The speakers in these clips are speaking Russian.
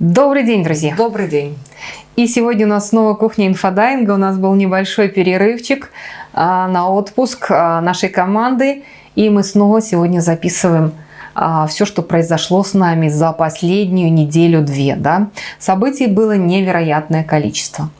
Добрый день, друзья! Добрый день! И сегодня у нас снова кухня инфодайинга. У нас был небольшой перерывчик а, на отпуск а, нашей команды. И мы снова сегодня записываем а, все, что произошло с нами за последнюю неделю-две. Да? Событий было невероятное количество.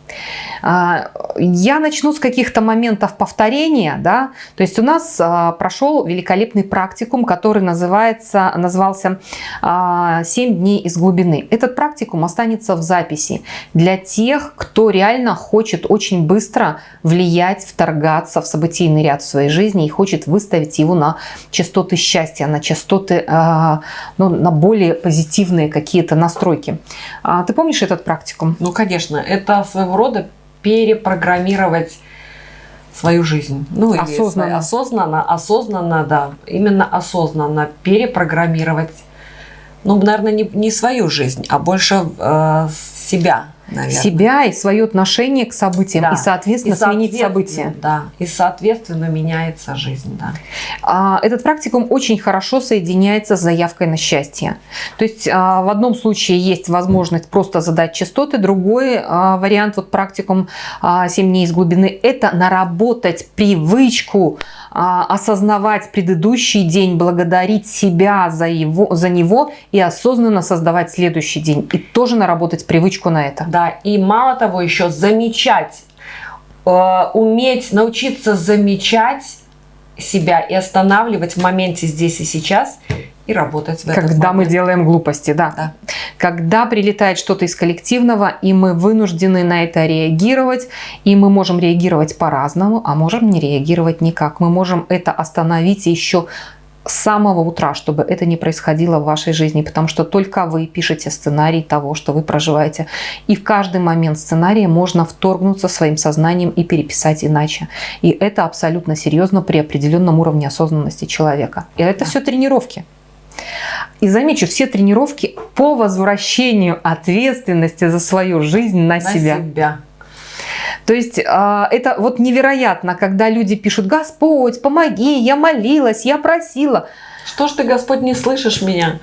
А, я начну с каких-то моментов повторения. Да? То есть у нас а, прошел великолепный практикум, который называется, назывался «7 дней из глубины». Этот практикум останется в записи для тех, кто реально хочет очень быстро влиять, вторгаться в событийный ряд в своей жизни и хочет выставить его на частоты счастья, на частоты, а, ну, на более позитивные какие-то настройки. Ты помнишь этот практикум? Ну, конечно. Это своего рода перепрограммировать свою жизнь. Ну, или осознанно. осознанно, осознанно, да, именно осознанно перепрограммировать, ну, наверное, не, не свою жизнь, а больше э, себя наверное. себя и свое отношение к событиям, да. и, соответственно, и сменить события. Да, и, соответственно, меняется жизнь. Да. А, этот практикум очень хорошо соединяется с заявкой на счастье. То есть а, в одном случае есть возможность просто задать частоты, другой а, вариант, вот практикум 7 дней из глубины, это наработать привычку осознавать предыдущий день, благодарить себя за, его, за него и осознанно создавать следующий день. И тоже наработать привычку на это. Да да, и мало того еще замечать, э, уметь научиться замечать себя и останавливать в моменте здесь и сейчас и работать в Когда мы делаем глупости, да. да. Когда прилетает что-то из коллективного, и мы вынуждены на это реагировать, и мы можем реагировать по-разному, а можем не реагировать никак. Мы можем это остановить еще с самого утра, чтобы это не происходило в вашей жизни, потому что только вы пишете сценарий того, что вы проживаете. И в каждый момент сценария можно вторгнуться своим сознанием и переписать иначе. И это абсолютно серьезно при определенном уровне осознанности человека. И это все тренировки. И замечу, все тренировки по возвращению ответственности за свою жизнь на, на себя. себя. То есть а, это вот невероятно, когда люди пишут, Господь, помоги, я молилась, я просила. Что ж ты, Господь, не слышишь меня?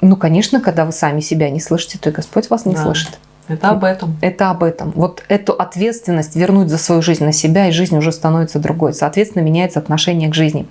Ну, конечно, когда вы сами себя не слышите, то и Господь вас не да. слышит. Это об этом. Это об этом. Вот эту ответственность вернуть за свою жизнь на себя, и жизнь уже становится другой. Соответственно, меняется отношение к жизни.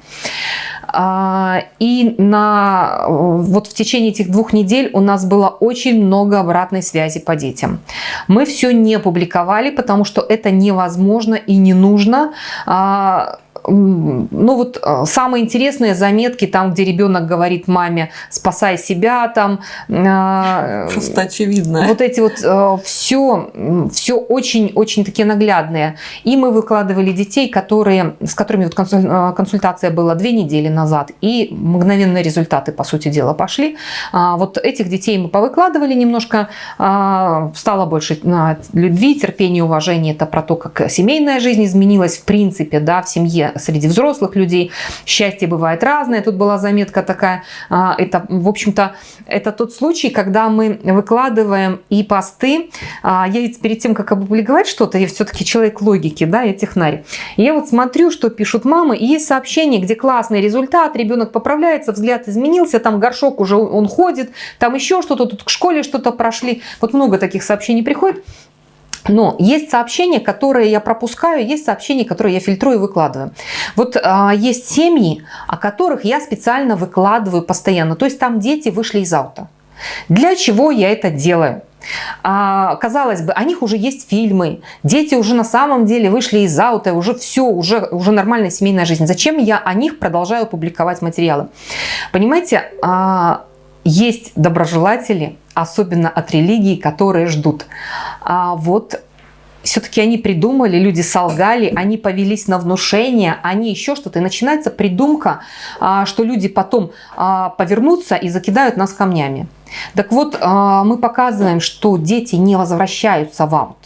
А, и на, вот в течение этих двух недель у нас было очень много обратной связи по детям. Мы все не публиковали, потому что это невозможно и не нужно а, ну вот э, самые интересные заметки там, где ребенок говорит маме, спасай себя там. Э, Просто очевидно. Вот эти вот все, э, все очень-очень такие наглядные. И мы выкладывали детей, которые, с которыми вот консультация была две недели назад, и мгновенные результаты, по сути дела, пошли. А, вот этих детей мы повыкладывали немножко, а, стало больше любви, терпения, уважения. Это про то, как семейная жизнь изменилась в принципе, да, в семье среди взрослых людей. Счастье бывает разное. Тут была заметка такая. А, это, в общем-то, это тот случай, когда мы выкладываем и посты. А, я ведь перед тем, как опубликовать что-то, я все-таки человек логики, да, я технарь. Я вот смотрю, что пишут мамы, и есть сообщение, где классный результат, ребенок поправляется, взгляд изменился, там горшок уже он ходит, там еще что-то, тут к школе что-то прошли. Вот много таких сообщений приходит. Но есть сообщения, которые я пропускаю, есть сообщения, которые я фильтрую и выкладываю. Вот а, есть семьи, о которых я специально выкладываю постоянно. То есть там дети вышли из аута. Для чего я это делаю? А, казалось бы, о них уже есть фильмы, дети уже на самом деле вышли из аута, уже все, уже, уже нормальная семейная жизнь. Зачем я о них продолжаю публиковать материалы? Понимаете, а, есть доброжелатели, особенно от религии, которые ждут. А вот все-таки они придумали, люди солгали, они повелись на внушение, они еще что-то. И начинается придумка, а, что люди потом а, повернутся и закидают нас камнями. Так вот, а, мы показываем, что дети не возвращаются в аут.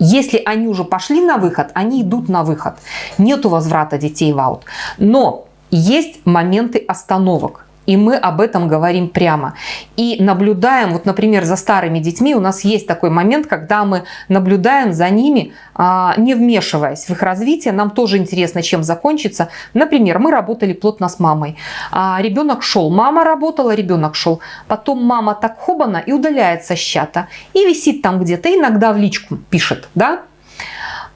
Если они уже пошли на выход, они идут на выход. Нету возврата детей в аут. Но есть моменты остановок. И мы об этом говорим прямо. И наблюдаем, вот, например, за старыми детьми, у нас есть такой момент, когда мы наблюдаем за ними, а, не вмешиваясь в их развитие. Нам тоже интересно, чем закончится. Например, мы работали плотно с мамой. А, ребенок шел, мама работала, ребенок шел. Потом мама так хобана и удаляется с чата. И висит там где-то, иногда в личку пишет, да?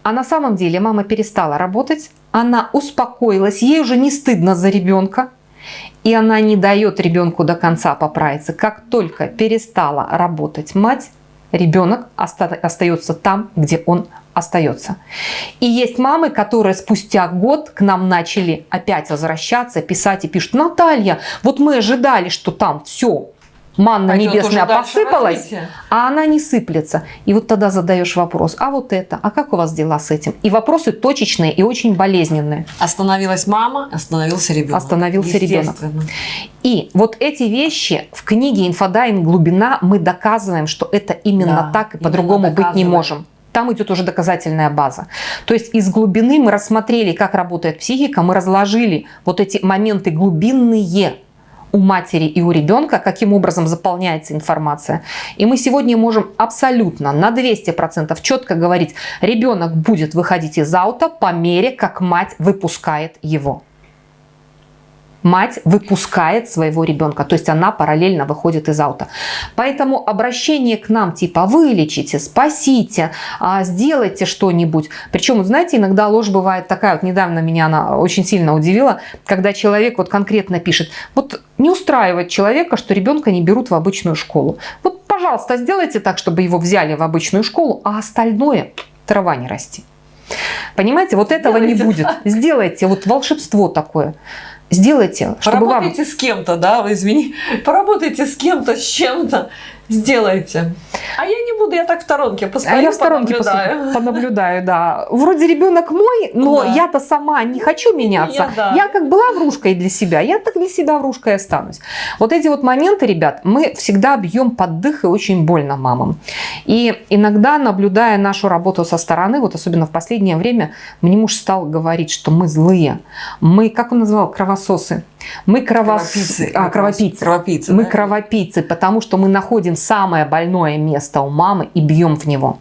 А на самом деле мама перестала работать, она успокоилась, ей уже не стыдно за ребенка, и она не дает ребенку до конца поправиться. Как только перестала работать мать, ребенок остается там, где он остается. И есть мамы, которые спустя год к нам начали опять возвращаться, писать и пишут, Наталья, вот мы ожидали, что там все манна Пойдет небесная посыпалась, а она не сыплется. И вот тогда задаешь вопрос, а вот это, а как у вас дела с этим? И вопросы точечные и очень болезненные. Остановилась мама, остановился ребенок. Остановился ребенок. И вот эти вещи в книге «Инфодайвинг. Глубина» мы доказываем, что это именно да, так и по-другому быть не можем там идет уже доказательная база. То есть из глубины мы рассмотрели, как работает психика, мы разложили вот эти моменты глубинные, у матери и у ребенка, каким образом заполняется информация. И мы сегодня можем абсолютно на 200% четко говорить, ребенок будет выходить из аута по мере, как мать выпускает его мать выпускает своего ребенка, то есть она параллельно выходит из аута. Поэтому обращение к нам типа вылечите, спасите, а, сделайте что-нибудь. Причем, знаете, иногда ложь бывает такая, вот недавно меня она очень сильно удивила, когда человек вот конкретно пишет, вот не устраивает человека, что ребенка не берут в обычную школу. Вот, пожалуйста, сделайте так, чтобы его взяли в обычную школу, а остальное трава не расти. Понимаете, вот этого Сделайте не будет. Сделайте вот волшебство такое сделайте, чтобы Поработайте вам... с кем-то, да, извини, поработайте с кем-то, с чем-то, сделайте. А я не буду, я так в сторонке постою, а я в сторонке понаблюдаю. понаблюдаю, да. Вроде ребенок мой, но да. я-то сама не хочу меняться. Я, да. я как была врушкой для себя, я так для себя врушкой останусь. Вот эти вот моменты, ребят, мы всегда бьем под дых и очень больно мамам. И иногда, наблюдая нашу работу со стороны, вот особенно в последнее время, мне муж стал говорить, что мы злые. Мы, как он называл, кровососы. Мы кровос... кровопийцы. А, кровопийцы. кровопийцы мы да? кровопийцы, потому что мы находим самое больное место у мамы и бьем в него.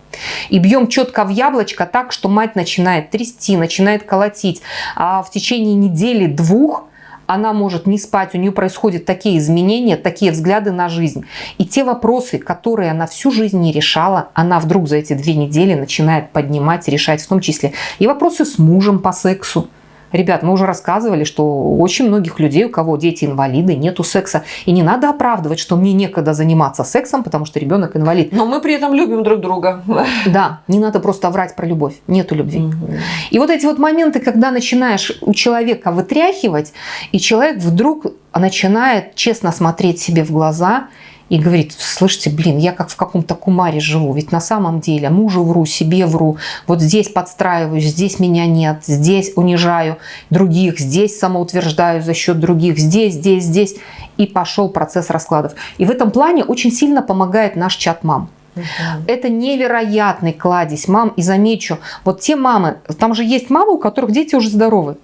И бьем четко в яблочко так, что мать начинает трясти, начинает колотить. А в течение недели-двух она может не спать, у нее происходят такие изменения, такие взгляды на жизнь. И те вопросы, которые она всю жизнь не решала, она вдруг за эти две недели начинает поднимать, решать, в том числе и вопросы с мужем по сексу. Ребят, мы уже рассказывали, что у очень многих людей, у кого дети инвалиды, нету секса. И не надо оправдывать, что мне некогда заниматься сексом, потому что ребенок инвалид. Но мы при этом любим друг друга. Да, не надо просто врать про любовь. Нету любви. Угу. И вот эти вот моменты, когда начинаешь у человека вытряхивать, и человек вдруг начинает честно смотреть себе в глаза и говорит, слышите, блин, я как в каком-то кумаре живу, ведь на самом деле мужу вру, себе вру, вот здесь подстраиваюсь, здесь меня нет, здесь унижаю других, здесь самоутверждаю за счет других, здесь, здесь, здесь. И пошел процесс раскладов. И в этом плане очень сильно помогает наш чат мам. Угу. Это невероятный кладезь мам. И замечу, вот те мамы, там же есть мамы, у которых дети уже здоровы.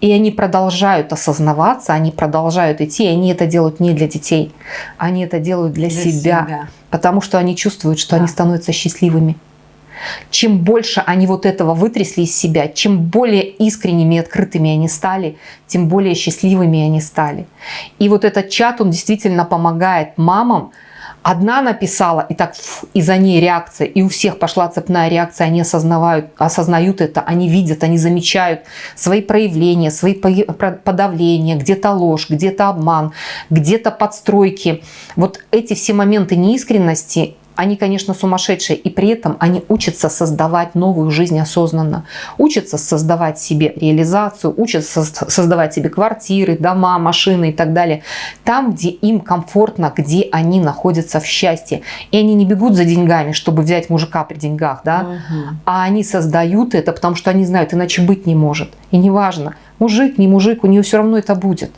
И они продолжают осознаваться, они продолжают идти, и они это делают не для детей, они это делают для, для себя, себя, потому что они чувствуют, что да. они становятся счастливыми. Чем больше они вот этого вытрясли из себя, чем более искренними и открытыми они стали, тем более счастливыми они стали. И вот этот чат, он действительно помогает мамам, Одна написала, и так и за ней реакция, и у всех пошла цепная реакция, они осознавают, осознают это, они видят, они замечают свои проявления, свои подавления, где-то ложь, где-то обман, где-то подстройки. Вот эти все моменты неискренности они, конечно, сумасшедшие, и при этом они учатся создавать новую жизнь осознанно, учатся создавать себе реализацию, учатся создавать себе квартиры, дома, машины и так далее, там, где им комфортно, где они находятся в счастье. И они не бегут за деньгами, чтобы взять мужика при деньгах, да, угу. а они создают это, потому что они знают, иначе быть не может. И неважно, мужик, не мужик, у нее все равно это будет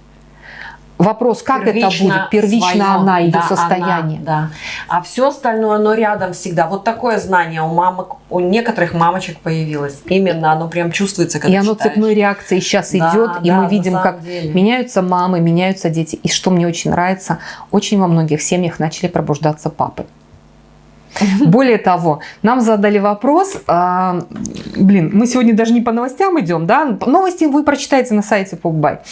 Вопрос, как первично это будет? Первично свое, она, ее да, состояние. Она, да. А все остальное, оно рядом всегда. Вот такое знание у мамок, у некоторых мамочек появилось. Именно оно прям чувствуется, когда И оно читаешь. цепной реакцией сейчас да, идет, да, и мы видим, как деле. меняются мамы, меняются дети. И что мне очень нравится, очень во многих семьях начали пробуждаться папы. Более того, нам задали вопрос, а, блин, мы сегодня даже не по новостям идем, да, новости вы прочитаете на сайте Погбай.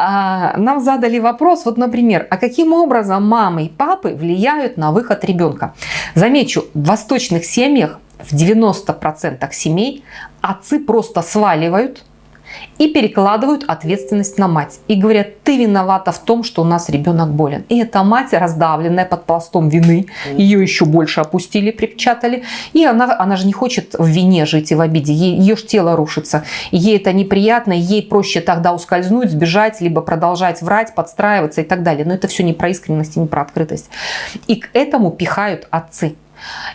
А, нам задали вопрос, вот, например, а каким образом мамы и папы влияют на выход ребенка? Замечу, в восточных семьях в 90% семей отцы просто сваливают и перекладывают ответственность на мать. И говорят, ты виновата в том, что у нас ребенок болен. И эта мать, раздавленная под пластом вины, ее еще больше опустили, припечатали. И она, она же не хочет в вине жить и в обиде. Ей, ее же тело рушится. ей это неприятно, ей проще тогда ускользнуть, сбежать, либо продолжать врать, подстраиваться и так далее. Но это все не про искренность и не про открытость. И к этому пихают отцы.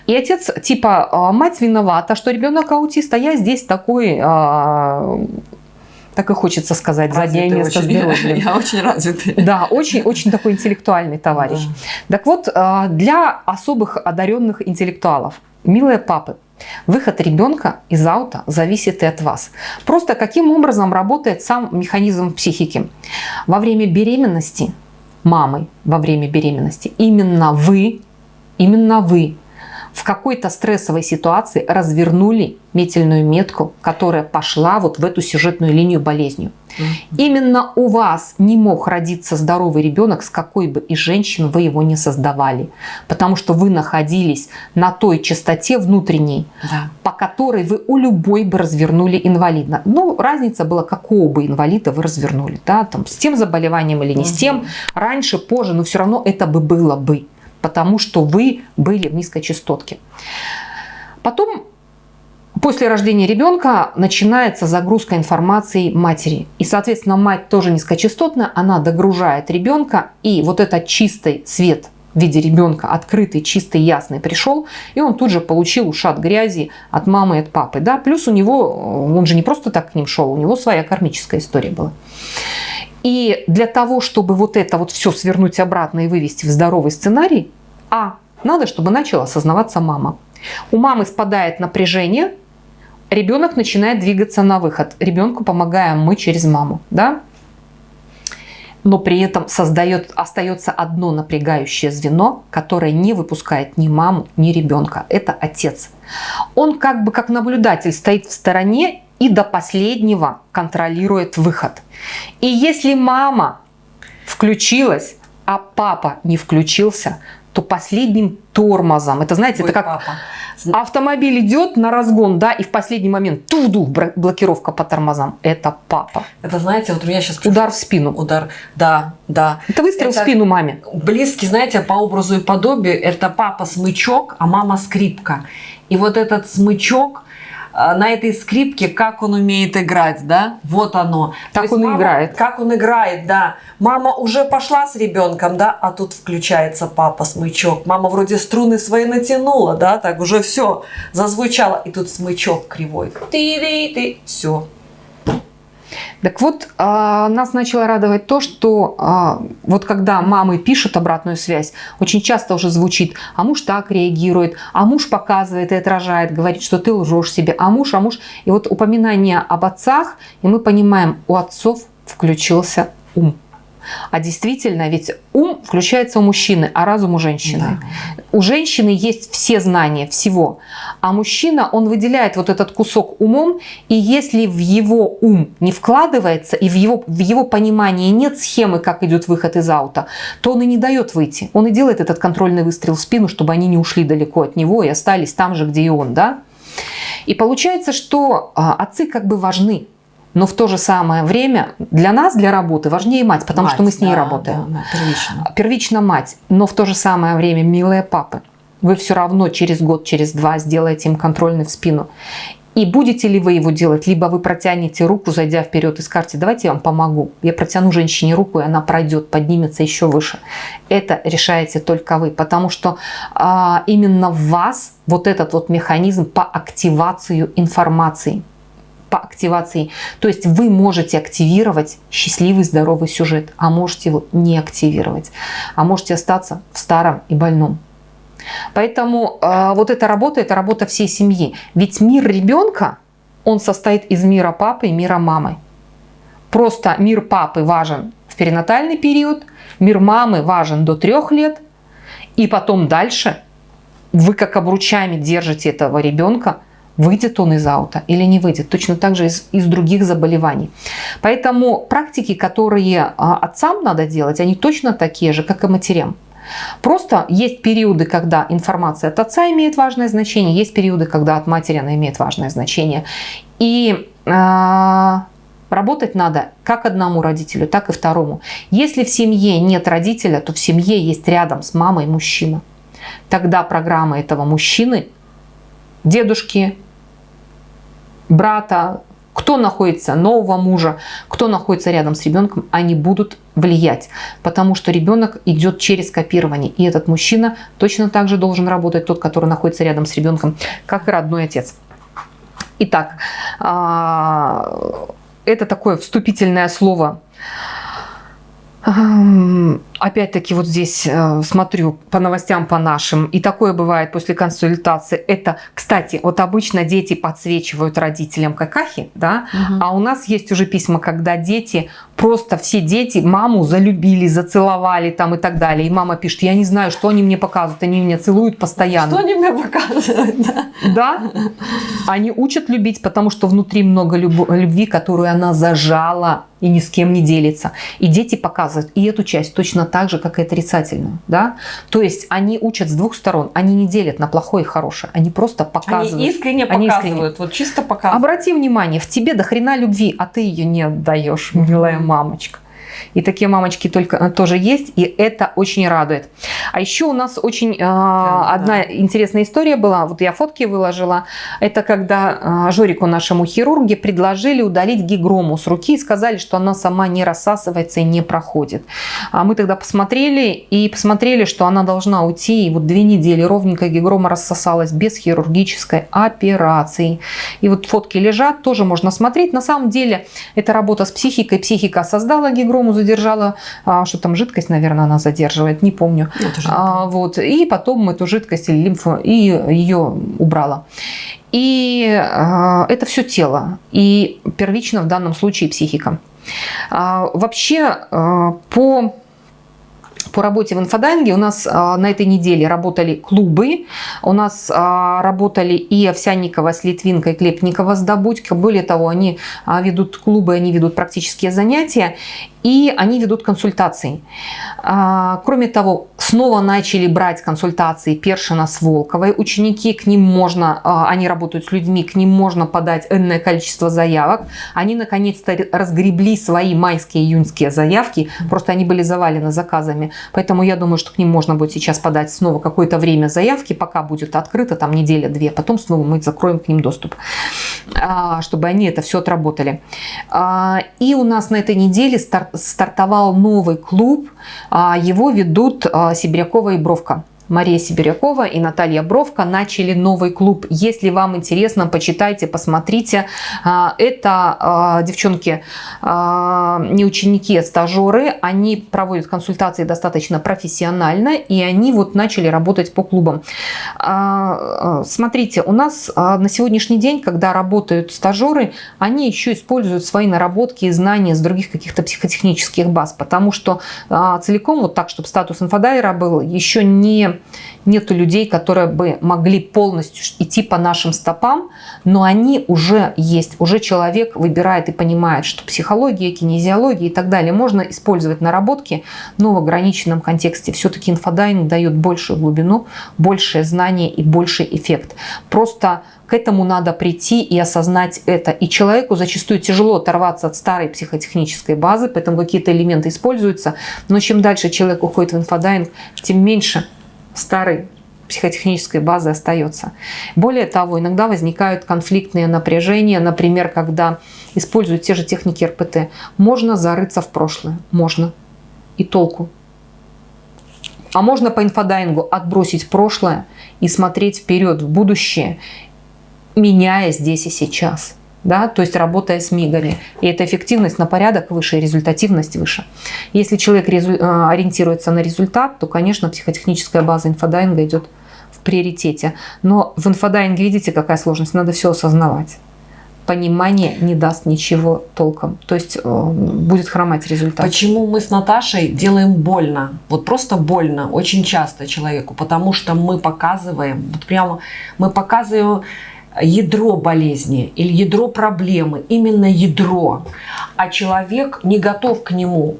И отец типа, «А, мать виновата, что ребенок аутист, а я здесь такой а, так и хочется сказать, развитый заднее место очень, здоровья. Я очень развитый. Да, очень, очень такой интеллектуальный товарищ. Да. Так вот, а, для особых одаренных интеллектуалов, милые папы, Выход ребенка из аута зависит и от вас. Просто каким образом работает сам механизм психики. Во время беременности, мамой во время беременности, именно вы, именно вы в какой-то стрессовой ситуации развернули метельную метку, которая пошла вот в эту сюжетную линию болезнью. Именно у вас не мог родиться здоровый ребенок, с какой бы из женщин вы его не создавали. Потому что вы находились на той частоте внутренней, да. по которой вы у любой бы развернули инвалидно. Ну, разница была, какого бы инвалида вы развернули. Да? Там, с тем заболеванием или не угу. с тем, раньше, позже, но все равно это бы было бы потому что вы были в низкой частотке. Потом, после рождения ребенка, начинается загрузка информации матери. И, соответственно, мать тоже низкочастотная, она догружает ребенка, и вот этот чистый свет в виде ребенка, открытый, чистый, ясный, пришел, и он тут же получил ушат грязи от мамы и от папы. Да? Плюс у него, он же не просто так к ним шел, у него своя кармическая история была. И для того, чтобы вот это вот все свернуть обратно и вывести в здоровый сценарий, а, надо, чтобы начала осознаваться мама. У мамы спадает напряжение, ребенок начинает двигаться на выход. Ребенку помогаем мы через маму. Да? Но при этом создает, остается одно напрягающее звено, которое не выпускает ни маму, ни ребенка. Это отец. Он как бы как наблюдатель стоит в стороне и до последнего контролирует выход. И если мама включилась, а папа не включился, то последним тормозом, это знаете, Ой, это как папа. автомобиль идет на разгон, да, и в последний момент туду блокировка по тормозам, это папа. Это знаете, вот у меня сейчас... Удар в спину. Удар, да, да. Это выстрел это в спину маме. Близкий, знаете, по образу и подобию, это папа смычок, а мама скрипка. И вот этот смычок, на этой скрипке, как он умеет играть, да, вот оно. Как он мама, играет. Как он играет, да. Мама уже пошла с ребенком, да, а тут включается папа смычок. Мама вроде струны свои натянула, да, так уже все зазвучало, и тут смычок кривой. Ты-ты-ты, все, так вот, а, нас начало радовать то, что а, вот когда мамы пишут обратную связь, очень часто уже звучит, а муж так реагирует, а муж показывает и отражает, говорит, что ты лжешь себе, а муж, а муж. И вот упоминание об отцах, и мы понимаем, у отцов включился ум. А действительно, ведь ум включается у мужчины, а разум у женщины. Да. У женщины есть все знания всего, а мужчина, он выделяет вот этот кусок умом, и если в его ум не вкладывается, и в его, в его понимании нет схемы, как идет выход из аута, то он и не дает выйти. Он и делает этот контрольный выстрел в спину, чтобы они не ушли далеко от него и остались там же, где и он. Да? И получается, что а, отцы как бы важны но в то же самое время для нас, для работы, важнее мать, потому мать, что мы с ней да, работаем. Да, да, первично. первично мать, но в то же самое время милые папы. Вы все равно через год, через два сделаете им контрольный в спину. И будете ли вы его делать, либо вы протянете руку, зайдя вперед и скажете, давайте я вам помогу. Я протяну женщине руку, и она пройдет, поднимется еще выше. Это решаете только вы, потому что а, именно в вас вот этот вот механизм по активацию информации – по активации. То есть вы можете активировать счастливый, здоровый сюжет, а можете его не активировать. А можете остаться в старом и больном. Поэтому э, вот эта работа, это работа всей семьи. Ведь мир ребенка, он состоит из мира папы и мира мамы. Просто мир папы важен в перинатальный период, мир мамы важен до трех лет, и потом дальше вы как обручами держите этого ребенка, выйдет он из аута или не выйдет. Точно так же из, из других заболеваний. Поэтому практики, которые а, отцам надо делать, они точно такие же, как и матерям. Просто есть периоды, когда информация от отца имеет важное значение, есть периоды, когда от матери она имеет важное значение. И э, работать надо как одному родителю, так и второму. Если в семье нет родителя, то в семье есть рядом с мамой мужчина. Тогда программа этого мужчины, дедушки, брата, кто находится, нового мужа, кто находится рядом с ребенком, они будут влиять. Потому что ребенок идет через копирование. И этот мужчина точно так же должен работать, тот, который находится рядом с ребенком, как и родной отец. Итак, а, это такое вступительное слово Опять-таки вот здесь э, смотрю по новостям по нашим, и такое бывает после консультации. Это, кстати, вот обычно дети подсвечивают родителям какахи, да, угу. а у нас есть уже письма, когда дети, просто все дети маму залюбили, зацеловали там и так далее. И мама пишет, я не знаю, что они мне показывают, они меня целуют постоянно. Что они мне показывают, да? Да, они учат любить, потому что внутри много любви, которую она зажала и ни с кем не делится. И дети показывают и эту часть точно так же, как и отрицательную. Да? То есть они учат с двух сторон, они не делят на плохое и хорошее, они просто показывают. Они искренне они показывают, искренне. вот чисто показывают. Обрати внимание, в тебе до хрена любви, а ты ее не отдаешь, милая мамочка. И такие мамочки только э, тоже есть, и это очень радует. А еще у нас очень э, да, одна да. интересная история была, вот я фотки выложила, это когда э, Жорику, нашему хирурге, предложили удалить гигрому с руки и сказали, что она сама не рассасывается и не проходит. А мы тогда посмотрели и посмотрели, что она должна уйти, и вот две недели ровненько гигрома рассосалась без хирургической операции. И вот фотки лежат, тоже можно смотреть. На самом деле это работа с психикой, психика создала гигрому, задержала, а, что там жидкость, наверное, она задерживает, не помню. А, вот, и потом эту жидкость или лимфу, и ее убрала. И а, это все тело, и первично в данном случае психика. А, вообще а, по по работе в инфодайинге у нас а, на этой неделе работали клубы, у нас а, работали и Овсянникова с Литвинкой, Клепникова с Добудько. Более того, они а, ведут клубы, они ведут практические занятия и они ведут консультации. А, кроме того, снова начали брать консультации Першина с Волковой. Ученики, к ним можно, а, они работают с людьми, к ним можно подать энное количество заявок. Они наконец-то разгребли свои майские, июньские заявки, просто они были завалены заказами. Поэтому я думаю, что к ним можно будет сейчас подать снова какое-то время заявки, пока будет открыто, там неделя-две, потом снова мы закроем к ним доступ, а, чтобы они это все отработали. И у нас на этой неделе старт стартовал новый клуб. А, его ведут а, Сибирякова и Бровка. Мария Сибирякова и Наталья Бровка начали новый клуб. Если вам интересно, почитайте, посмотрите. А, это а, девчонки, а, не ученики, а стажеры. Они проводят консультации достаточно профессионально, и они вот начали работать по клубам. Смотрите, у нас на сегодняшний день, когда работают стажеры, они еще используют свои наработки и знания с других каких-то психотехнических баз, потому что целиком вот так, чтобы статус инфодайвера был, еще не нету людей, которые бы могли полностью идти по нашим стопам, но они уже есть. Уже человек выбирает и понимает, что психология, кинезиология и так далее можно использовать наработки, но в ограниченном контексте. Все-таки инфодайвинг дает большую глубину, большее знание и больший эффект. Просто к этому надо прийти и осознать это. И человеку зачастую тяжело оторваться от старой психотехнической базы, поэтому какие-то элементы используются. Но чем дальше человек уходит в инфодайвинг, тем меньше старой психотехнической базы остается. Более того, иногда возникают конфликтные напряжения, например, когда используют те же техники РПТ. Можно зарыться в прошлое, можно. И толку. А можно по инфодайвингу отбросить прошлое и смотреть вперед, в будущее, меняя здесь и сейчас. Да, то есть работая с мигами. И эта эффективность на порядок выше, результативность выше. Если человек э, ориентируется на результат, то, конечно, психотехническая база инфодайвинга идет в приоритете. Но в инфодайвинге, видите, какая сложность, надо все осознавать. Понимание не даст ничего толком. То есть э, будет хромать результат. Почему мы с Наташей делаем больно? Вот просто больно очень часто человеку, потому что мы показываем, вот прямо мы показываем ядро болезни или ядро проблемы, именно ядро, а человек не готов к нему,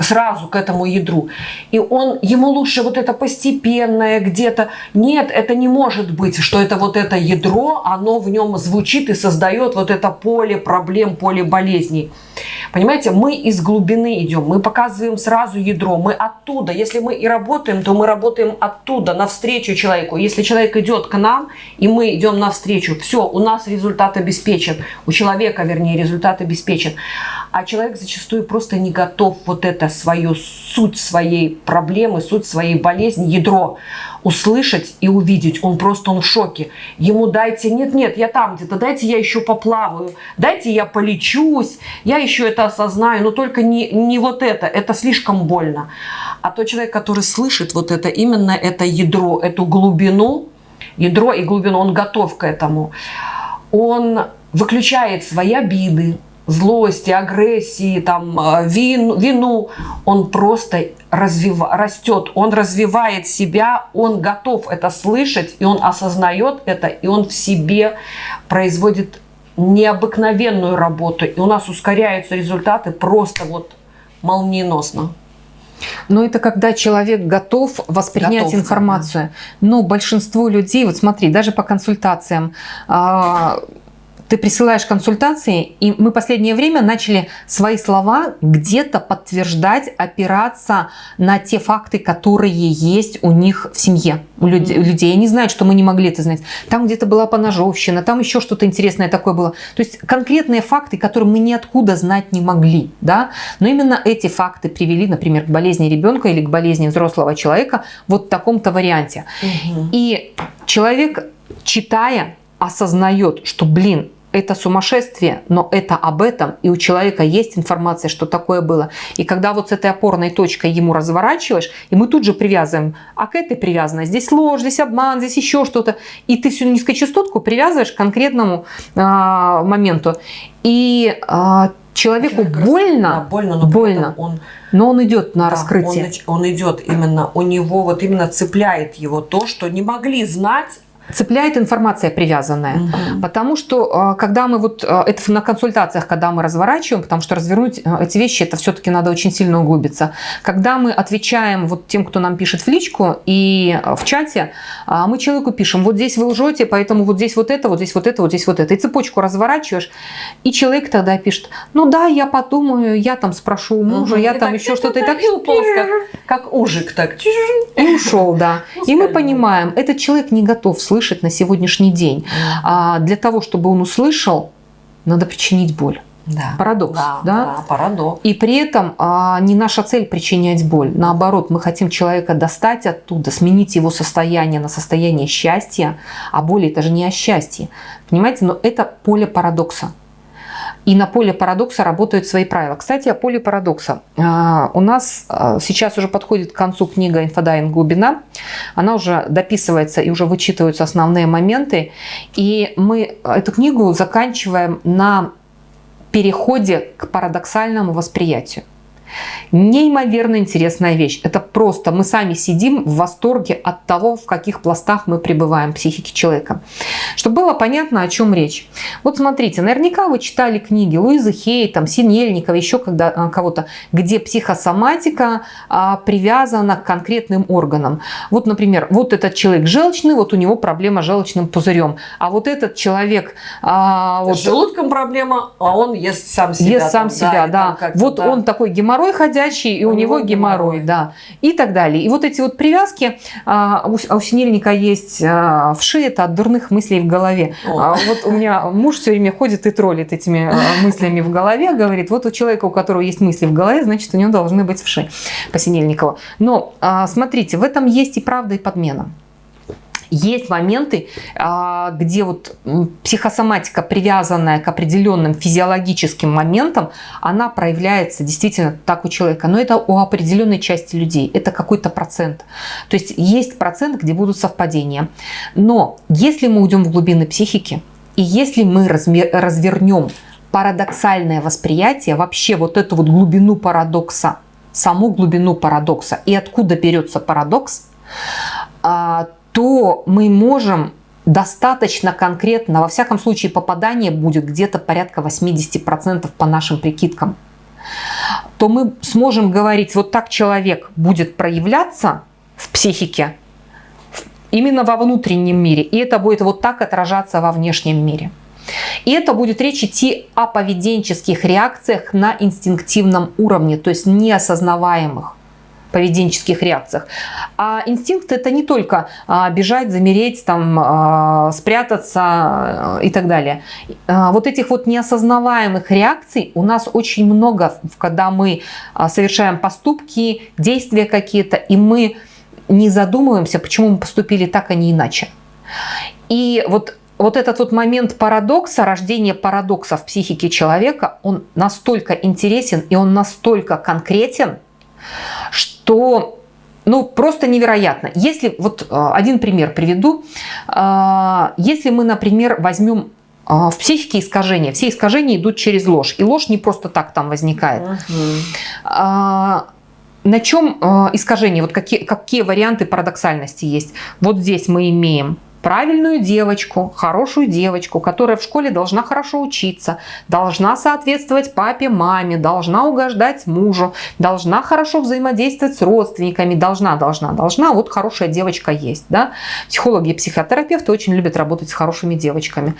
сразу к этому ядру. И он, ему лучше вот это постепенное где-то. Нет, это не может быть, что это вот это ядро, оно в нем звучит и создает вот это поле проблем, поле болезней. Понимаете, мы из глубины идем, мы показываем сразу ядро, мы оттуда. Если мы и работаем, то мы работаем оттуда, навстречу человеку. Если человек идет к нам, и мы идем навстречу, все, у нас результат обеспечен, у человека, вернее, результат обеспечен. А человек зачастую просто не готов вот это свою суть своей проблемы, суть своей болезни, ядро услышать и увидеть. Он просто он в шоке. Ему дайте, нет-нет, я там где-то, дайте я еще поплаваю, дайте я полечусь, я еще это осознаю, но только не, не вот это, это слишком больно. А тот человек, который слышит вот это, именно это ядро, эту глубину, ядро и глубину, он готов к этому. Он выключает свои обиды, злости, агрессии, там, э, вин, вину, он просто развив, растет, он развивает себя, он готов это слышать, и он осознает это, и он в себе производит необыкновенную работу, и у нас ускоряются результаты просто вот молниеносно. Но это когда человек готов воспринять готов, информацию. Да. Но большинство людей, вот смотри, даже по консультациям, а, ты присылаешь консультации, и мы последнее время начали свои слова где-то подтверждать, опираться на те факты, которые есть у них в семье, у людей. У людей. Они знают, что мы не могли это знать. Там где-то была поножовщина, там еще что-то интересное такое было. То есть конкретные факты, которые мы ниоткуда знать не могли. Да? Но именно эти факты привели, например, к болезни ребенка или к болезни взрослого человека вот в таком-то варианте. Угу. И человек, читая, осознает, что, блин, это сумасшествие, но это об этом, и у человека есть информация, что такое было. И когда вот с этой опорной точкой ему разворачиваешь, и мы тут же привязываем, а к этой привязано, здесь ложь, здесь обман, здесь еще что-то, и ты всю низкочастотку привязываешь к конкретному а, моменту. И а, человеку Человек больно, больно, но больно, он, но он идет на да, раскрытие. Он, он идет именно, у него вот именно цепляет его то, что не могли знать, цепляет информация привязанная. Угу. Потому что, а, когда мы вот, а, это на консультациях, когда мы разворачиваем, потому что развернуть а, эти вещи, это все-таки надо очень сильно углубиться. Когда мы отвечаем вот тем, кто нам пишет в личку и в чате, мы человеку пишем, вот здесь вы лжете, поэтому вот здесь вот это, вот здесь вот это, вот здесь вот это. И цепочку разворачиваешь, и человек тогда пишет, ну да, я подумаю, я там спрошу у мужа, угу. я и там еще что-то. И так как, как ужик так. И ушел, да. И мы понимаем, этот человек не готов слышать слышать на сегодняшний день. А для того, чтобы он услышал, надо причинить боль. Да. Парадокс. Да, да? да, парадокс. И при этом а, не наша цель причинять боль. Наоборот, мы хотим человека достать оттуда, сменить его состояние на состояние счастья. А боль это же не о счастье. Понимаете, но это поле парадокса. И на поле парадокса работают свои правила. Кстати, о поле парадокса. А, у нас а, сейчас уже подходит к концу книга «Инфодайвинг. Глубина». Она уже дописывается и уже вычитываются основные моменты. И мы эту книгу заканчиваем на переходе к парадоксальному восприятию. Неимоверно интересная вещь. Это просто мы сами сидим в восторге от того, в каких пластах мы пребываем психики человека. Чтобы было понятно, о чем речь. Вот смотрите, наверняка вы читали книги Луизы Хей, там, Синельникова, еще а, кого-то, где психосоматика а, привязана к конкретным органам. Вот, например, вот этот человек желчный, вот у него проблема с желчным пузырем. А вот этот человек... А, вот, с желудком проблема, а он ест сам себя. Ест сам там, себя, да. да. Вот он такой геморрой геморрой ходячий, и у, у него геморрой, геморрой, да, и так далее. И вот эти вот привязки, а, у, у синельника есть а, вши, это от дурных мыслей в голове. А, вот у меня муж все время ходит и троллит этими а, мыслями в голове, говорит, вот у человека, у которого есть мысли в голове, значит, у него должны быть вши по Синельникову. Но а, смотрите, в этом есть и правда, и подмена. Есть моменты, а, где вот психосоматика, привязанная к определенным физиологическим моментам, она проявляется действительно так у человека. Но это у определенной части людей. Это какой-то процент. То есть есть процент, где будут совпадения. Но если мы уйдем в глубины психики, и если мы развернем парадоксальное восприятие, вообще вот эту вот глубину парадокса, саму глубину парадокса и откуда берется парадокс, а, то мы можем достаточно конкретно, во всяком случае попадание будет где-то порядка 80% по нашим прикидкам, то мы сможем говорить, вот так человек будет проявляться в психике, именно во внутреннем мире, и это будет вот так отражаться во внешнем мире. И это будет речь идти о поведенческих реакциях на инстинктивном уровне, то есть неосознаваемых поведенческих реакциях. А инстинкт это не только а, бежать, замереть, там, а, спрятаться и так далее. А, вот этих вот неосознаваемых реакций у нас очень много, когда мы совершаем поступки, действия какие-то, и мы не задумываемся, почему мы поступили так, а не иначе. И вот вот этот вот момент парадокса, рождения парадокса в психике человека, он настолько интересен и он настолько конкретен, что ну, просто невероятно. Если, вот э, один пример приведу. Э, если мы, например, возьмем э, в психике искажения, все искажения идут через ложь. И ложь не просто так там возникает. Угу. На чем искажение? Вот какие, какие варианты парадоксальности есть? Вот здесь мы имеем правильную девочку, хорошую девочку, которая в школе должна хорошо учиться, должна соответствовать папе, маме, должна угождать мужу, должна хорошо взаимодействовать с родственниками, должна, должна, должна. Вот хорошая девочка есть. Да? Психологи и психотерапевты очень любят работать с хорошими девочками.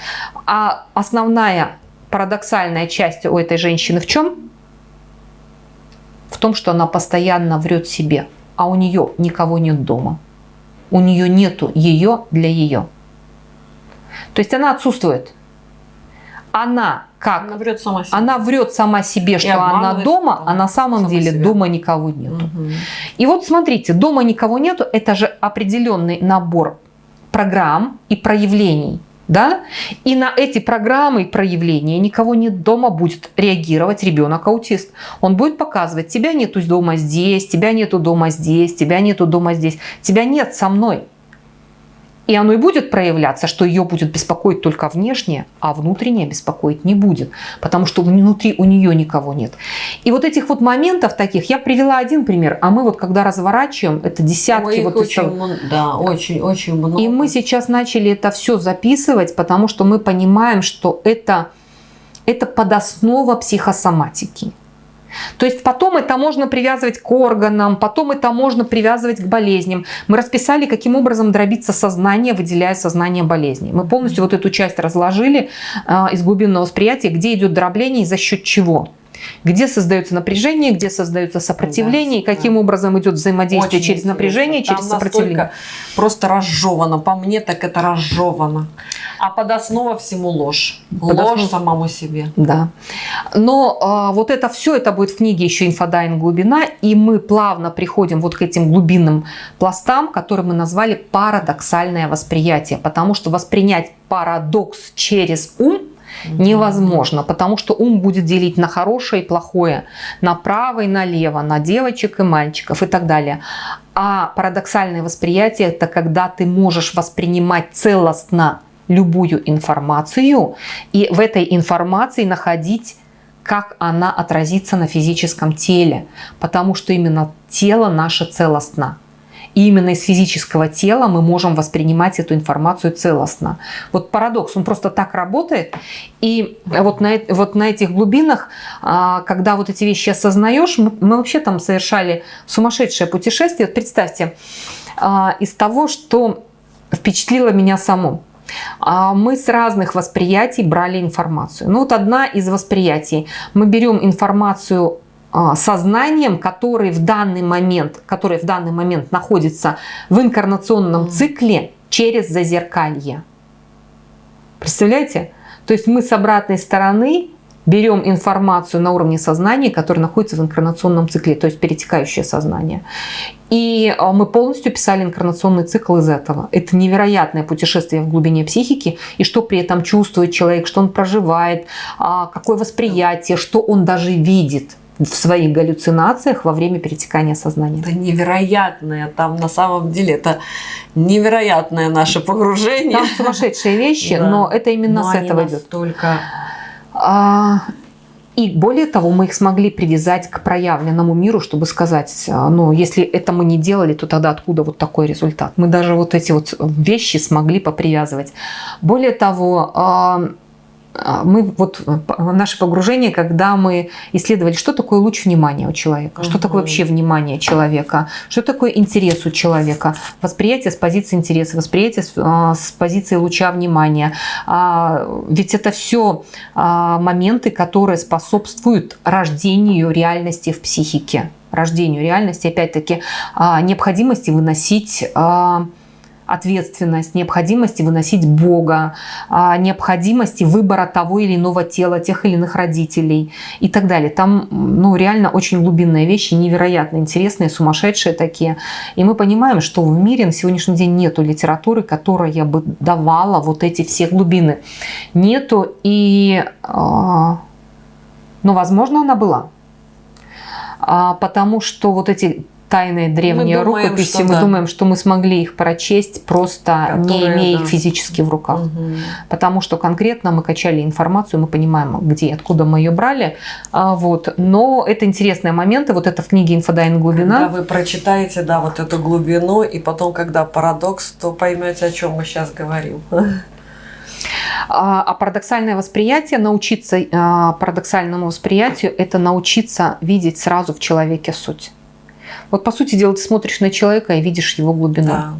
А основная парадоксальная часть у этой женщины в чем? В том, что она постоянно врет себе, а у нее никого нет дома у нее нету ее для ее. То есть она отсутствует. Она как? Она врет сама себе. Она врет сама себе, что она дома, а на самом деле себя. дома никого нету. Угу. И вот смотрите, дома никого нету, это же определенный набор программ и проявлений да? И на эти программы проявления никого нет дома будет реагировать ребенок-аутист. Он будет показывать, тебя нету дома здесь, тебя нету дома здесь, тебя нету дома здесь, тебя нет со мной. И оно и будет проявляться, что ее будет беспокоить только внешнее, а внутреннее беспокоить не будет, потому что внутри у нее никого нет. И вот этих вот моментов таких, я привела один пример, а мы вот когда разворачиваем, это десятки. Ой, вот очень, этого, да, очень, очень много. И мы сейчас начали это все записывать, потому что мы понимаем, что это, это подоснова психосоматики. То есть потом это можно привязывать к органам, потом это можно привязывать к болезням. Мы расписали, каким образом дробиться сознание, выделяя сознание болезней. Мы полностью вот эту часть разложили э, из глубинного восприятия, где идет дробление и за счет чего где создается напряжение, где создается сопротивление, да, и каким да. образом идет взаимодействие Очень через напряжение, Там через сопротивление. Просто разжевано. По мне так это разжевано. А подоснова всему ложь. Подоснова... Ложь самому себе. Да. Но а, вот это все, это будет в книге еще инфодайвинг глубина, и мы плавно приходим вот к этим глубинным пластам, которые мы назвали парадоксальное восприятие, потому что воспринять парадокс через ум – невозможно, потому что ум будет делить на хорошее и плохое, на право и налево, на девочек и мальчиков и так далее. А парадоксальное восприятие – это когда ты можешь воспринимать целостно любую информацию и в этой информации находить как она отразится на физическом теле, потому что именно тело наше целостно. Именно из физического тела мы можем воспринимать эту информацию целостно. Вот парадокс, он просто так работает. И вот на, вот на этих глубинах, а, когда вот эти вещи осознаешь, мы, мы вообще там совершали сумасшедшее путешествие. Вот представьте, а, из того, что впечатлило меня саму. А, мы с разных восприятий брали информацию. Ну вот одна из восприятий. Мы берем информацию сознанием, который в данный момент, который в данный момент находится в инкарнационном цикле через зазеркалье. Представляете? То есть мы с обратной стороны берем информацию на уровне сознания, которая находится в инкарнационном цикле, то есть перетекающее сознание. И а, мы полностью писали инкарнационный цикл из этого. Это невероятное путешествие в глубине психики, и что при этом чувствует человек, что он проживает, а, какое восприятие, что он даже видит в своих галлюцинациях во время перетекания сознания. Это невероятное, там на самом деле это невероятное наше погружение. Там сумасшедшие вещи, да. но это именно но с этого идет. Только а, и более того, мы их смогли привязать к проявленному миру, чтобы сказать, а, ну, если это мы не делали, то тогда откуда вот такой результат? Мы даже вот эти вот вещи смогли попривязывать. Более того, а, мы вот наше погружение, когда мы исследовали, что такое луч внимания у человека, что такое вообще внимание человека, что такое интерес у человека, восприятие с позиции интереса, восприятие с, а, с позиции луча внимания. А, ведь это все моменты, которые способствуют рождению реальности в психике, рождению реальности, опять-таки, необходимости выносить ответственность, необходимости выносить Бога, а, необходимости выбора того или иного тела, тех или иных родителей и так далее. Там ну, реально очень глубинные вещи, невероятно интересные, сумасшедшие такие. И мы понимаем, что в мире на сегодняшний день нету литературы, которая бы давала вот эти все глубины. Нету и... А, ну, возможно, она была. А, потому что вот эти тайные древние мы думаем, рукописи, мы да. думаем, что мы смогли их прочесть, просто Которые, не имея да. их физически в руках. Угу. Потому что конкретно мы качали информацию, мы понимаем, где, откуда мы ее брали. А, вот. Но это интересные моменты, вот это в книге «Инфодайвинг глубина». Когда вы прочитаете, да, вот эту глубину, и потом, когда парадокс, то поймете, о чем мы сейчас говорим. А, а парадоксальное восприятие, научиться а, парадоксальному восприятию, это научиться видеть сразу в человеке суть. Вот по сути дела ты смотришь на человека и видишь его глубину. Да.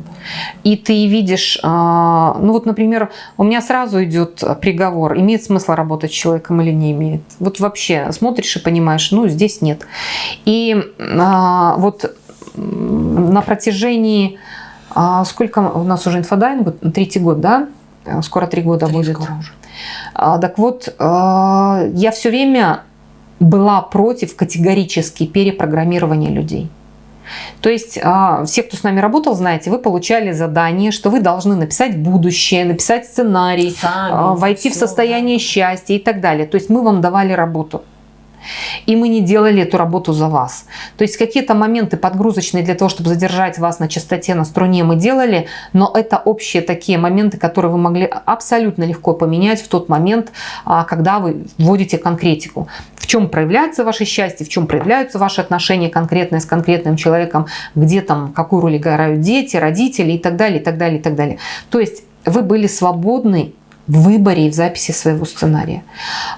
И ты видишь, а, ну вот, например, у меня сразу идет приговор, имеет смысл работать с человеком или не имеет. Вот вообще смотришь и понимаешь, ну здесь нет. И а, вот на протяжении, а, сколько у нас уже инфодайвинг, третий год, да? Скоро три года три будет. Скоро уже. Так вот, я все время была против категорически перепрограммирования людей. То есть а, все, кто с нами работал, знаете, вы получали задание, что вы должны написать будущее, написать сценарий, Сами, а, войти все. в состояние счастья и так далее. То есть мы вам давали работу и мы не делали эту работу за вас. То есть какие-то моменты подгрузочные для того, чтобы задержать вас на частоте, на струне мы делали, но это общие такие моменты, которые вы могли абсолютно легко поменять в тот момент, а, когда вы вводите конкретику. В чем проявляется ваше счастье, в чем проявляются ваши отношения конкретные с конкретным человеком, где там, какую роль играют дети, родители и так далее, и так далее, и так далее. То есть вы были свободны в выборе и в записи своего сценария.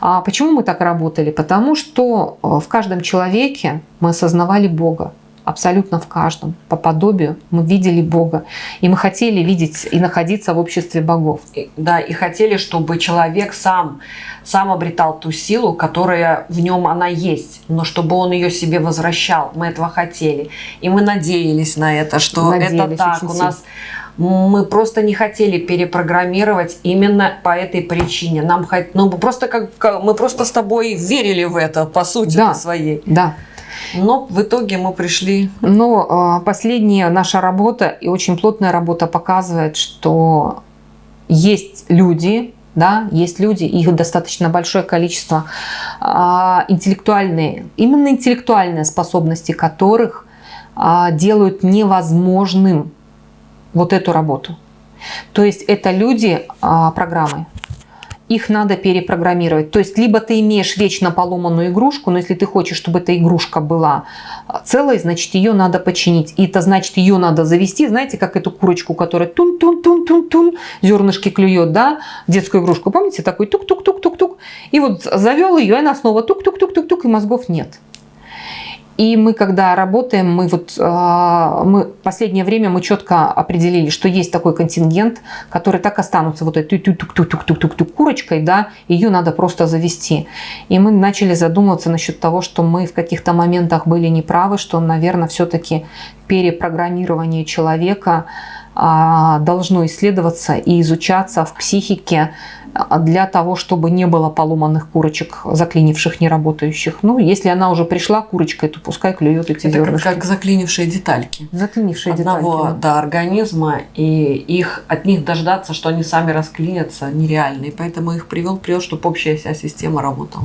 А почему мы так работали? Потому что э, в каждом человеке мы осознавали Бога. Абсолютно в каждом. По подобию мы видели Бога. И мы хотели видеть и находиться в обществе богов. Да, и хотели, чтобы человек сам, сам обретал ту силу, которая в нем она есть. Но чтобы он ее себе возвращал. Мы этого хотели. И мы надеялись на это, что надеялись это так. У нас мы просто не хотели перепрограммировать именно по этой причине. Нам ну, просто как, мы просто с тобой верили в это, по сути да, своей. Да. Но в итоге мы пришли... Но а, последняя наша работа и очень плотная работа показывает, что есть люди, да, есть люди, их достаточно большое количество, а, интеллектуальные, именно интеллектуальные способности которых а, делают невозможным вот эту работу. То есть это люди программы. Их надо перепрограммировать. То есть либо ты имеешь вечно поломанную игрушку, но если ты хочешь, чтобы эта игрушка была а, целой, значит ее надо починить. И это значит ее надо завести, знаете, как эту курочку, которая тун-тун-тун-тун-тун, зернышки клюет, да, детскую игрушку. Помните, такой тук-тук-тук-тук-тук. И вот завел ее, и она снова тук-тук-тук-тук-тук, и мозгов нет. И мы, когда работаем, мы вот а, мы последнее время мы четко определили, что есть такой контингент, который так останутся вот этой тук-тук-тук-тук-тук курочкой, да, ее надо просто завести. И мы начали задумываться насчет того, что мы в каких-то моментах были неправы, что, наверное, все-таки перепрограммирование человека должно исследоваться и изучаться в психике а, для того, чтобы не было поломанных курочек, заклинивших, неработающих. Ну, если она уже пришла курочкой, то пускай клюет эти Это зернышки. как, как заклинившие детальки. Заклинившие Одного, детальки. Да. да, организма, и их, от них дождаться, что они сами расклинятся, нереально. И поэтому их привел вперед, чтобы общая вся система работала.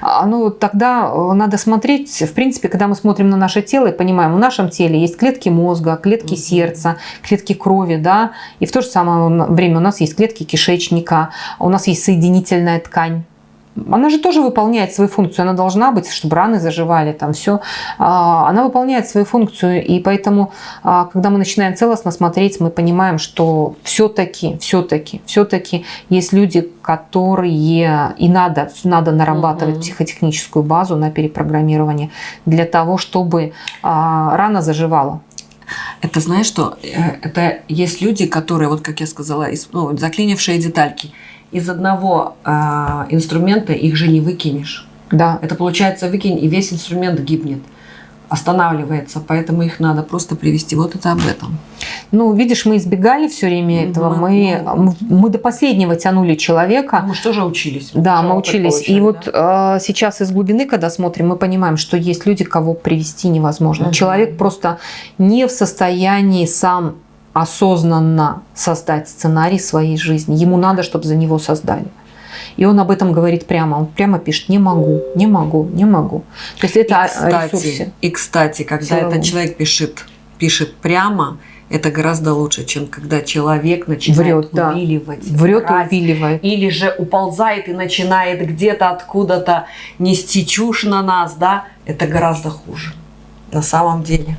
А, ну, тогда э, надо смотреть, в принципе, когда мы смотрим на наше тело и понимаем, в нашем теле есть клетки мозга, клетки угу. сердца, клетки крови, да, и в то же самое время у нас есть клетки кишечника, у нас есть соединительная ткань. Она же тоже выполняет свою функцию, она должна быть, чтобы раны заживали, там все. А, она выполняет свою функцию, и поэтому, а, когда мы начинаем целостно смотреть, мы понимаем, что все-таки, все-таки, все-таки есть люди, которые и надо, надо нарабатывать угу. психотехническую базу на перепрограммирование для того, чтобы а, рана заживала. Это знаешь что? Э, это есть люди, которые, вот как я сказала, ну, заклинившие детальки – из одного э, инструмента их же не выкинешь. Да. Это получается выкинь, и весь инструмент гибнет останавливается, поэтому их надо просто привести. Вот это об этом. Ну, видишь, мы избегали все время этого. Мы, мы, мы до последнего тянули человека. Мы что же учились? Да, мы учились. И да? вот э, сейчас из глубины, когда смотрим, мы понимаем, что есть люди, кого привести невозможно. Угу. Человек просто не в состоянии сам осознанно создать сценарий своей жизни. Ему надо, чтобы за него создали. И он об этом говорит прямо. Он прямо пишет, не могу, не могу, не могу. То есть это и кстати, ресурсе. И, кстати, когда этот человек пишет, пишет прямо, это гораздо лучше, чем когда человек начинает Врет, увиливать. Да. Врет и увиливает. Или же уползает и начинает где-то откуда-то нести чушь на нас, да, это гораздо хуже на самом деле.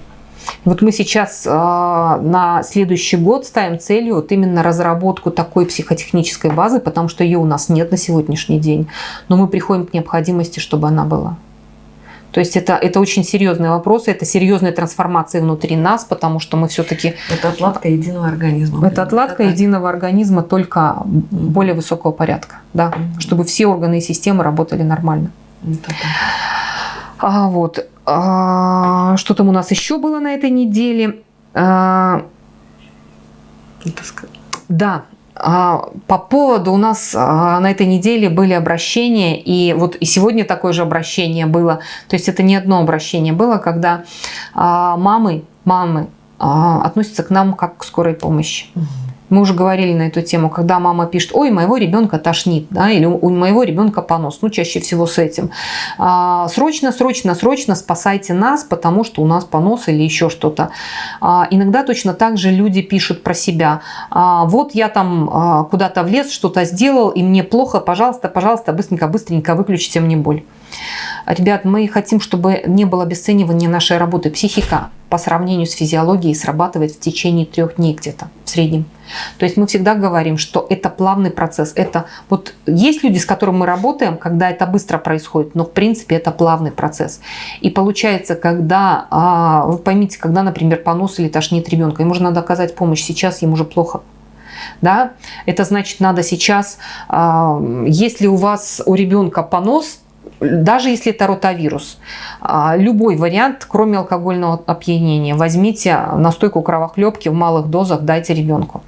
Вот мы сейчас э, на следующий год ставим целью вот именно разработку такой психотехнической базы, потому что ее у нас нет на сегодняшний день. Но мы приходим к необходимости, чтобы она была. То есть это, это очень серьезные вопросы, это серьезная трансформация внутри нас, потому что мы все-таки... Это отладка единого организма. Это отладка это единого организма, только более высокого порядка, да, mm-hmm. чтобы все органы и системы работали нормально. Это а, вот. А, что там у нас еще было на этой неделе? А, да, а, по поводу у нас а, на этой неделе были обращения, и вот и сегодня такое же обращение было. То есть это не одно обращение было, когда а, мамы, мамы относятся к нам как к скорой помощи. Угу. Мы уже говорили на эту тему, когда мама пишет, ой, моего ребенка тошнит, да, или у моего ребенка понос, ну, чаще всего с этим. А, срочно, срочно, срочно спасайте нас, потому что у нас понос или еще что-то. А, иногда точно так же люди пишут про себя. А, вот я там куда-то влез, что-то сделал, и мне плохо, пожалуйста, пожалуйста, быстренько, быстренько выключите мне боль. Ребят, мы хотим, чтобы не было обесценивания нашей работы. Психика по сравнению с физиологией срабатывает в течение трех дней где-то в среднем. То есть мы всегда говорим, что это плавный процесс. Это вот есть люди, с которыми мы работаем, когда это быстро происходит, но в принципе это плавный процесс. И получается, когда, а, вы поймите, когда, например, понос или тошнит ребенка, ему же надо оказать помощь, сейчас ему же плохо, да, это значит, надо сейчас, а, если у вас у ребенка понос, даже если это ротавирус, а, любой вариант, кроме алкогольного опьянения, возьмите настойку кровохлебки в малых дозах, дайте ребенку.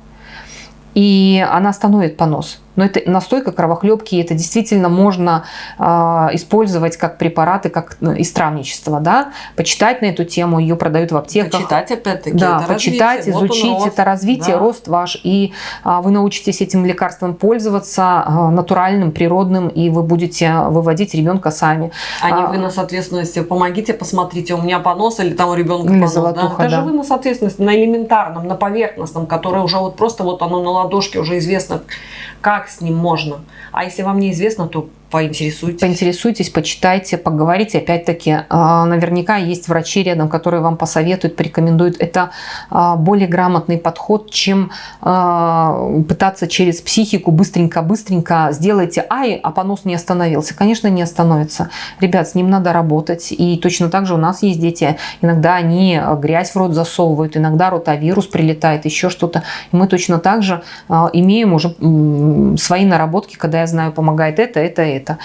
И она остановит понос. Но это настойка кровохлебки, это действительно можно э, использовать как препараты, как ну, из травничества, да, почитать на эту тему, ее продают в аптеках. Почитать опять-таки. Да, почитать, развитие. изучить, вот это развитие, да. рост ваш, и э, вы научитесь этим лекарством пользоваться э, натуральным, природным, и вы будете выводить ребенка сами. А не вы на соответственности, помогите, посмотрите, у меня понос или там у ребенка или понос. Золотуха, да? Даже да. вы на соответственности, на элементарном, на поверхностном, которое уже вот просто вот оно на ладошке уже известно, как с ним можно. А если вам неизвестно, то Поинтересуйтесь. Поинтересуйтесь, почитайте, поговорите. Опять-таки, а, наверняка есть врачи рядом, которые вам посоветуют, порекомендуют. Это а, более грамотный подход, чем а, пытаться через психику быстренько-быстренько сделайте ай, а понос не остановился. Конечно, не остановится. Ребят, с ним надо работать. И точно так же у нас есть дети. Иногда они грязь в рот засовывают, иногда ротавирус прилетает, еще что-то. Мы точно так же имеем уже свои наработки, когда я знаю, помогает это, это, это это.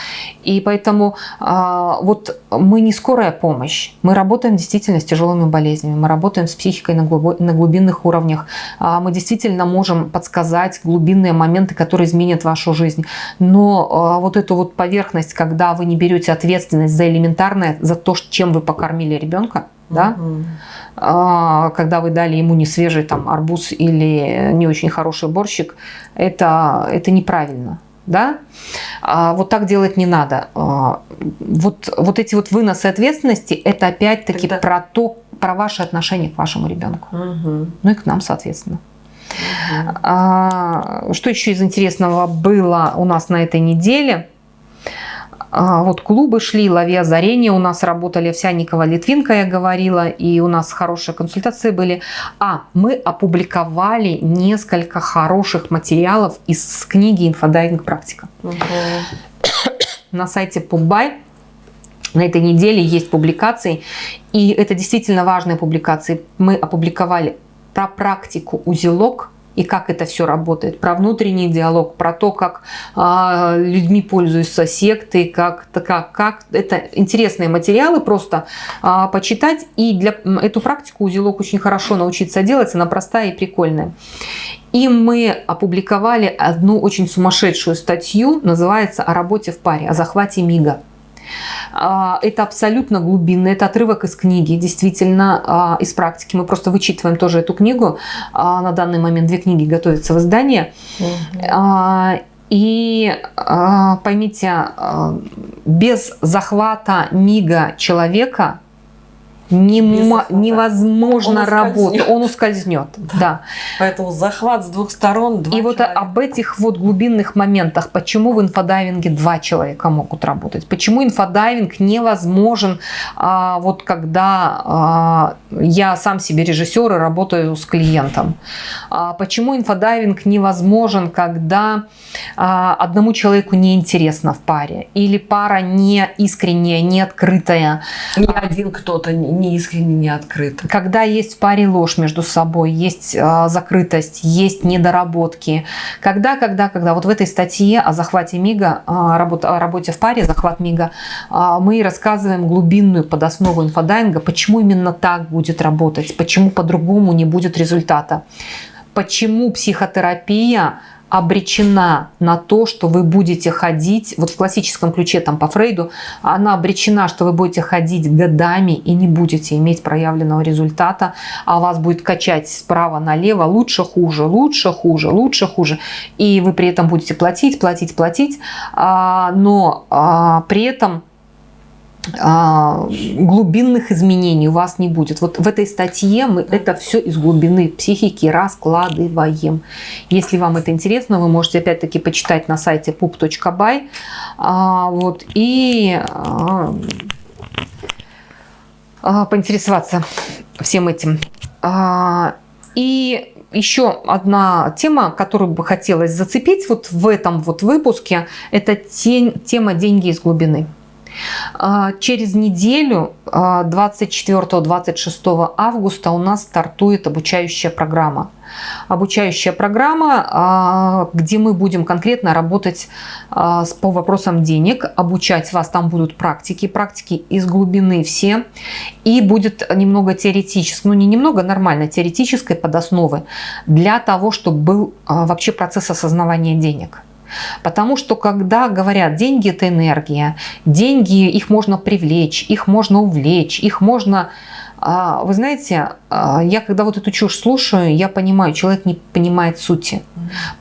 И поэтому а, вот мы не скорая помощь, мы работаем действительно с тяжелыми болезнями, мы работаем с психикой на, глубо, на глубинных уровнях, а, мы действительно можем подсказать глубинные моменты, которые изменят вашу жизнь. Но а, вот эту вот поверхность, когда вы не берете ответственность за элементарное, за то, чем вы покормили ребенка, да, угу. когда вы дали ему не свежий там арбуз или не очень хороший борщик, это, это неправильно да, а вот так делать не надо. А, вот, вот эти вот выносы ответственности, это опять-таки Тогда... про то, про ваши отношения к вашему ребенку. Угу. Ну и к нам, соответственно. Угу. А, что еще из интересного было у нас на этой неделе? А, вот клубы шли, лови озарение, у нас работали Овсянникова, Литвинка, я говорила, и у нас хорошие консультации были. А, мы опубликовали несколько хороших материалов из книги «Инфодайвинг практика». Угу. На сайте Пубай на этой неделе есть публикации, и это действительно важные публикации. Мы опубликовали про практику узелок, и как это все работает, про внутренний диалог, про то, как э, людьми пользуются секты, как, как, как это интересные материалы просто э, почитать. И для эту практику узелок очень хорошо научиться делать, она простая и прикольная. И мы опубликовали одну очень сумасшедшую статью, называется «О работе в паре», о захвате МИГа. А, это абсолютно глубинный, это отрывок из книги, действительно, а, из практики. Мы просто вычитываем тоже эту книгу. А, на данный момент две книги готовятся в издании. Угу. И поймите, без захвата мига человека Нема, невозможно он работать, он ускользнет. Да. да. Поэтому захват с двух сторон. Два И человека. вот об этих вот глубинных моментах, почему в инфодайвинге два человека могут работать, почему инфодайвинг невозможен, а, вот когда а, я сам себе режиссер и работаю с клиентом, а, почему инфодайвинг невозможен, когда а, одному человеку неинтересно в паре, или пара не искренняя, не открытая. Ни один кто-то не искренне, не открыто. Когда есть в паре ложь между собой, есть э, закрытость, есть недоработки. Когда, когда, когда вот в этой статье о захвате МИГа, о, работе, о работе в паре, захват МИГа, э, мы рассказываем глубинную подоснову инфодайинга, почему именно так будет работать, почему по-другому не будет результата. Почему психотерапия обречена на то, что вы будете ходить, вот в классическом ключе там по Фрейду, она обречена, что вы будете ходить годами и не будете иметь проявленного результата, а вас будет качать справа налево лучше, хуже, лучше, хуже, лучше, хуже. И вы при этом будете платить, платить, платить, а, но а, при этом глубинных изменений у вас не будет. Вот в этой статье мы это все из глубины психики раскладываем. Если вам это интересно, вы можете опять-таки почитать на сайте pup.by а, вот, и а, поинтересоваться всем этим. И еще одна тема, которую бы хотелось зацепить вот в этом вот выпуске, это тема «Деньги из глубины». А, через неделю, 24-26 а, августа, у нас стартует обучающая программа. Обучающая программа, а, где мы будем конкретно работать по вопросам денег, обучать вас, там будут практики, практики из глубины все, и будет немного теоретической, ну не немного, нормально, теоретической подосновы для того, чтобы был вообще процесс осознавания денег. Потому что когда говорят, деньги это энергия, деньги их можно привлечь, их можно увлечь, их можно вы знаете, а, я когда вот эту чушь слушаю, я понимаю, человек не понимает сути.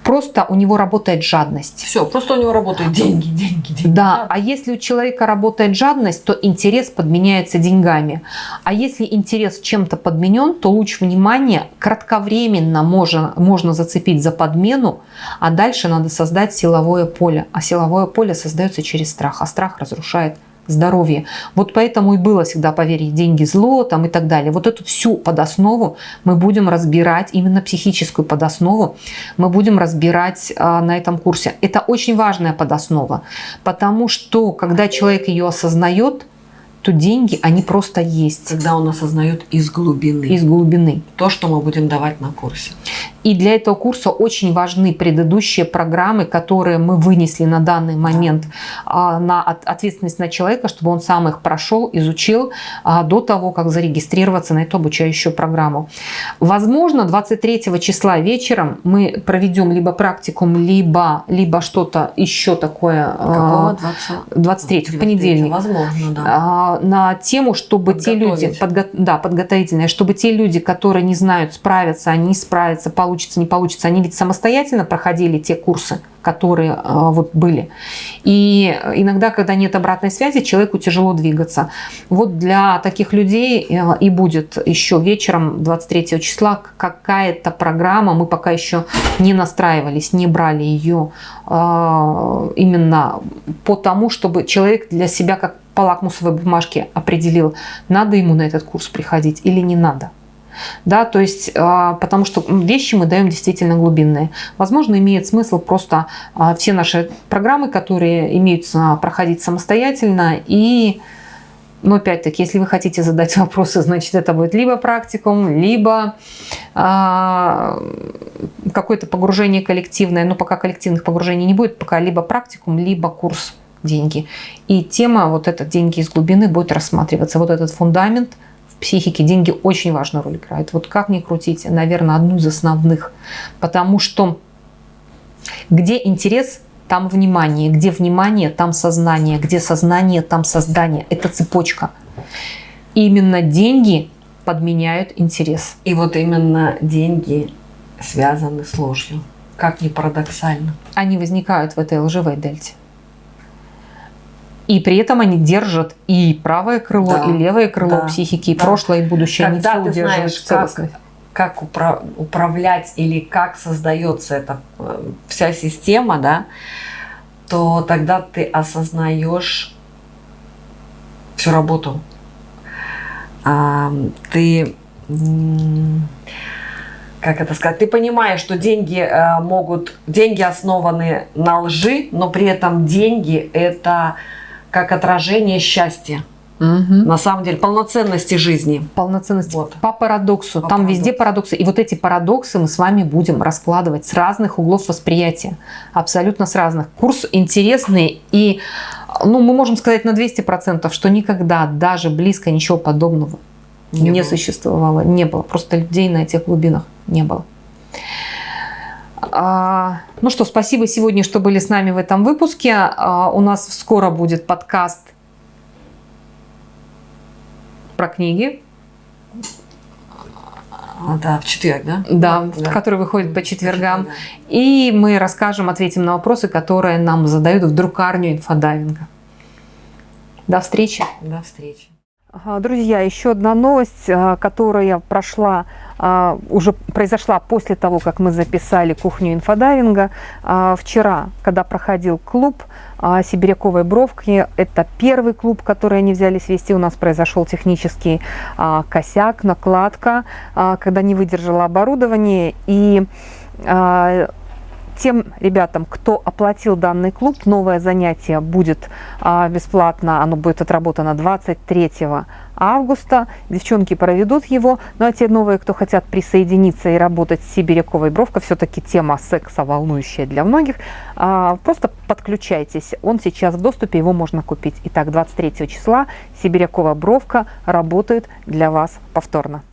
Просто у него работает жадность. Все, просто у него работают деньги, деньги, деньги. Да, а если у человека работает жадность, то интерес подменяется деньгами. А если интерес чем-то подменен, то луч внимания кратковременно можно, можно зацепить за подмену, а дальше надо создать силовое поле. А силовое поле создается через страх, а страх разрушает здоровье. Вот поэтому и было всегда поверить деньги зло там и так далее. Вот эту всю подоснову мы будем разбирать, именно психическую подоснову мы будем разбирать а, на этом курсе. Это очень важная подоснова, потому что когда человек ее осознает, то деньги, они просто есть. Когда он осознает из глубины. Из глубины. То, что мы будем давать на курсе. И для этого курса очень важны предыдущие программы, которые мы вынесли на данный момент а, на ответственность на человека, чтобы он сам их прошел, изучил а, до того, как зарегистрироваться на эту обучающую программу. Возможно, 23 числа вечером мы проведем либо практикум, либо, либо что-то еще такое. Какого? 20... 23, в понедельник. Возможно, да. На тему, чтобы те люди, подго... да, подготовительные, чтобы те люди, которые не знают, справятся, они справятся, получится, не получится. Они ведь самостоятельно проходили те курсы, которые э, вот были. И иногда, когда нет обратной связи, человеку тяжело двигаться. Вот для таких людей э, и будет еще вечером 23 числа какая-то программа. Мы пока еще не настраивались, не брали ее э, именно по тому, чтобы человек для себя как по лакмусовой бумажке определил, надо ему на этот курс приходить или не надо. Да, то есть, а, потому что вещи мы даем действительно глубинные. Возможно, имеет смысл просто а, все наши программы, которые имеются, проходить самостоятельно и но опять-таки, если вы хотите задать вопросы, значит это будет либо практикум, либо а, какое-то погружение коллективное. Но пока коллективных погружений не будет, пока либо практикум, либо курс деньги. И тема вот этот деньги из глубины будет рассматриваться. Вот этот фундамент – психике деньги очень важную роль играют. Вот как ни крутить, наверное, одну из основных. Потому что где интерес, там внимание. Где внимание, там сознание. Где сознание, там создание. Это цепочка. именно деньги подменяют интерес. И вот именно деньги связаны с ложью. Как ни парадоксально. Они возникают в этой лживой дельте. И при этом они держат и правое крыло, да, и левое крыло да, психики, и да. прошлое, и будущее. Когда они ты знаешь, как, как упра управлять или как создается эта э, вся система, да, то тогда ты осознаешь всю работу. А, ты как это сказать, ты понимаешь, что деньги э, могут, деньги основаны на лжи, но при этом деньги это как отражение счастья. Угу. На самом деле, полноценности жизни. Полноценности. Вот. По парадоксу. По Там парадоксу. везде парадоксы. И вот эти парадоксы мы с вами будем раскладывать с разных углов восприятия. Абсолютно с разных. Курс интересный и, ну, мы можем сказать на 200%, что никогда даже близко ничего подобного не, не существовало. Не было. Просто людей на этих глубинах не было. А, ну что, спасибо сегодня, что были с нами в этом выпуске. А, у нас скоро будет подкаст про книги. А, да, в четверг, да? Да, да. который выходит по четвергам. И мы расскажем, ответим на вопросы, которые нам задают в друкарню инфодайвинга. До встречи. До встречи. Друзья, еще одна новость, которая прошла а, уже произошла после того, как мы записали кухню инфодайвинга. А, вчера, когда проходил клуб а, Сибиряковой бровки, это первый клуб, который они взялись вести, у нас произошел технический косяк, накладка, когда не выдержало оборудование. И тем ребятам, кто оплатил данный клуб, новое занятие будет бесплатно, оно будет отработано 23 августа. Девчонки проведут его. Ну а те новые, кто хотят присоединиться и работать с Сибиряковой бровка, все-таки тема секса волнующая для многих, а, просто подключайтесь. Он сейчас в доступе, его можно купить. Итак, 23 числа Сибирякова бровка работает для вас повторно.